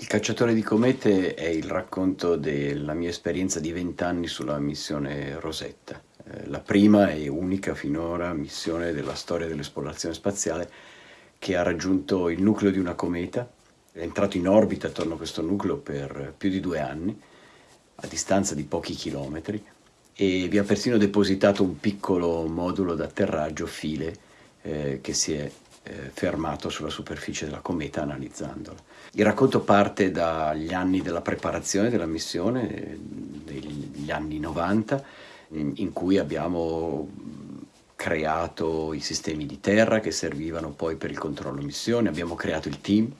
Il cacciatore di comete è il racconto della mia esperienza di vent'anni sulla missione Rosetta, eh, la prima e unica finora missione della storia dell'esplorazione spaziale che ha raggiunto il nucleo di una cometa, è entrato in orbita attorno a questo nucleo per più di due anni, a distanza di pochi chilometri, e vi ha persino depositato un piccolo modulo d'atterraggio file eh, che si è eh, fermato sulla superficie della cometa analizzandola. Il racconto parte dagli anni della preparazione della missione, degli anni 90, in, in cui abbiamo creato i sistemi di terra che servivano poi per il controllo missione, abbiamo creato il team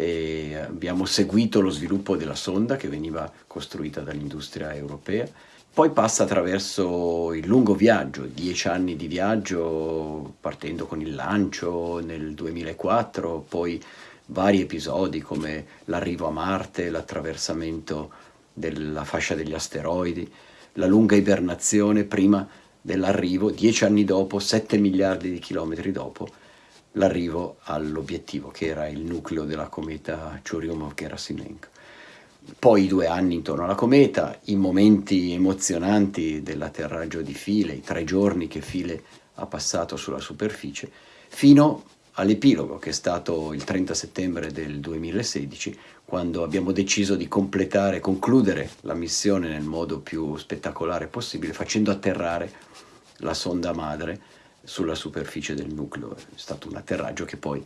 e abbiamo seguito lo sviluppo della sonda che veniva costruita dall'industria europea. Poi passa attraverso il lungo viaggio, dieci anni di viaggio, partendo con il lancio nel 2004, poi vari episodi come l'arrivo a Marte, l'attraversamento della fascia degli asteroidi, la lunga ibernazione prima dell'arrivo, dieci anni dopo, sette miliardi di chilometri dopo, l'arrivo all'obiettivo che era il nucleo della cometa Churyumov-Gerasimenko poi i due anni intorno alla cometa, i momenti emozionanti dell'atterraggio di File, i tre giorni che File ha passato sulla superficie, fino all'epilogo che è stato il 30 settembre del 2016, quando abbiamo deciso di completare, concludere la missione nel modo più spettacolare possibile, facendo atterrare la sonda madre sulla superficie del nucleo. È stato un atterraggio che poi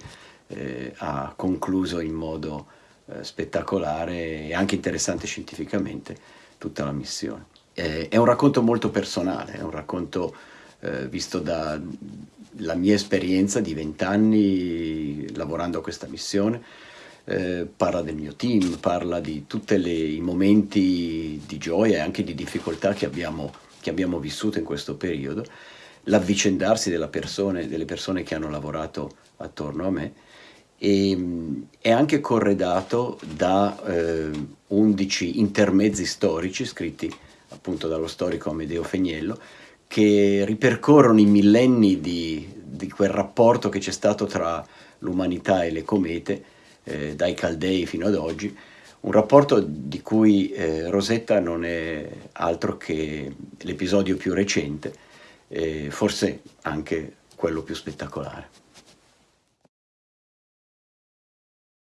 eh, ha concluso in modo eh, spettacolare e anche interessante scientificamente tutta la missione. Eh, è un racconto molto personale, è un racconto eh, visto dalla mia esperienza di vent'anni lavorando a questa missione, eh, parla del mio team, parla di tutti i momenti di gioia e anche di difficoltà che abbiamo, che abbiamo vissuto in questo periodo, l'avvicendarsi delle persone, che hanno lavorato attorno a me e è anche corredato da eh, 11 intermezzi storici scritti appunto dallo storico Amedeo Feniello che ripercorrono i millenni di, di quel rapporto che c'è stato tra l'umanità e le comete eh, dai Caldei fino ad oggi un rapporto di cui eh, Rosetta non è altro che l'episodio più recente, eh, forse anche quello più spettacolare.